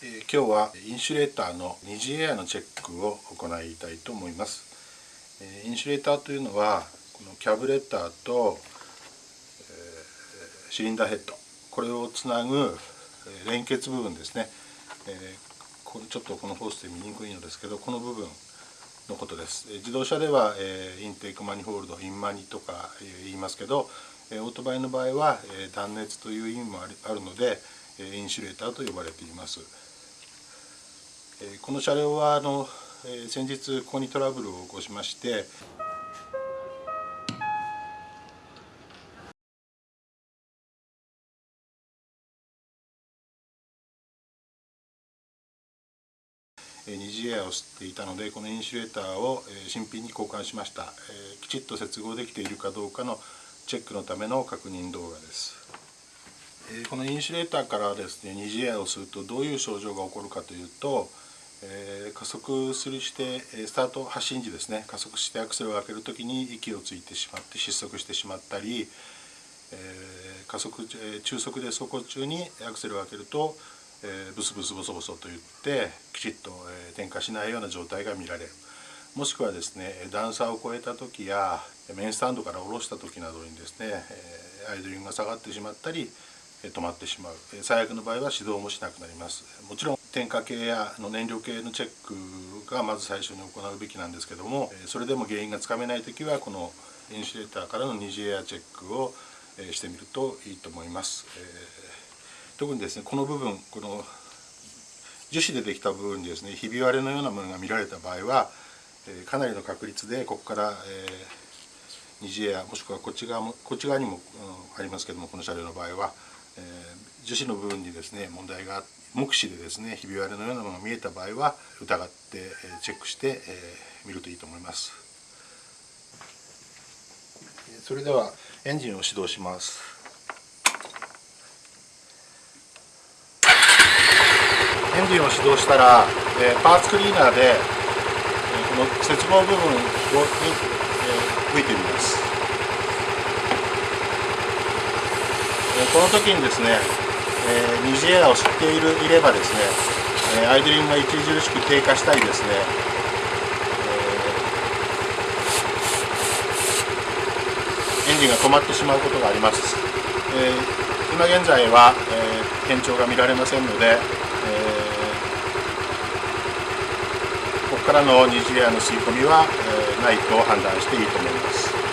え今日はインシュレーターの二次エアのチェックを行いたいと思います、えインシュレーターというのはこのキャブレターと、えシリンダーヘッド。これをつなぐ連結部分ですね、えちょっとこのホースで見にくいのですけどこの部分のことです。自動車では、えインテークマニホールドインマニとか言いますけどオートバイの場合は、断熱という意味もあるのでインシュレーターと呼ばれています。この車両はあの先日ここにトラブルを起こしまして。二次エアを吸っていたのでこのインシュレーターを新品に交換しました。きちっと接合できているかどうかのチェックのための確認動画です。このインシュレーターからですね二次エアをするとどういう症状が起こるかというとえ、加速するしてスタート発進時ですね。加速してアクセルを開ける時に息をついてしまって失速してしまったり、え、加速中速で走行中にアクセルを開けると、え、ブスブスボソボソと言ってきちっと、え点火しないような状態が見られる。もしくはですね段差を越えた時やメインスタンドから下ろした時などにですね、えアイドリングが下がってしまったり止まってしまう。最悪の場合は始動もしなくなります。もちろん点火系やの燃料系のチェックがまず最初に行うべきなんですけどもそれでも原因がつかめない時はこのインシュレーターからの二次エアチェックをしてみるといいと思います、特にですねこの部分この樹脂でできた部分にですねひび割れのようなものが見られた場合はかなりの確率でここから、え、二次エアもしくはこっち側もこっち側にも、ありますけどもこの車両の場合は。えー、樹脂の部分にですね問題が目視でですねひび割れのようなものが見えた場合は疑って、チェックして、えー、見るといいと思います。それではエンジンを始動します。エンジンを始動したら、えー、パーツクリーナーで、えー、この接合部分をに、え、吹いてみます。この時にですね、えー、二次エアを吸っているいればですね、え、アイドリングが著しく低下したりですね、えー、エンジンが止まってしまうことがあります、えー、今現在は、えー、変調が見られませんので、え、ここからの二次エアの吸い込みは、え、ないと判断していいと思います。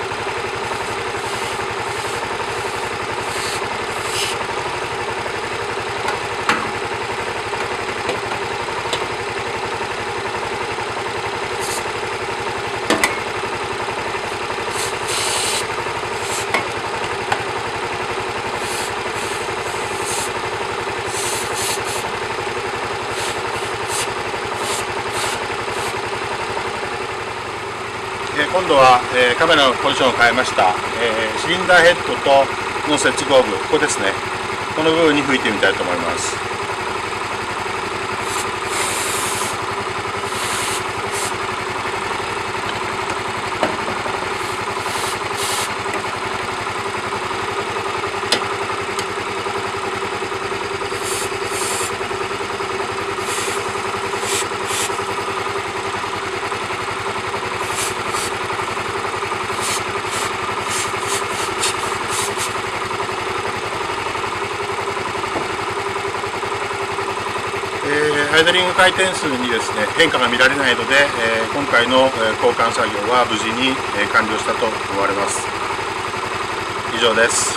今度は、えー、カメラのポジションを変えました、えー、シリンダーヘッドとの接合部。ここですね。この部分に吹いてみたいと思います。アイドリング回転数にですね変化が見られないので、え今回の交換作業は無事に完了したと思われます。以上です。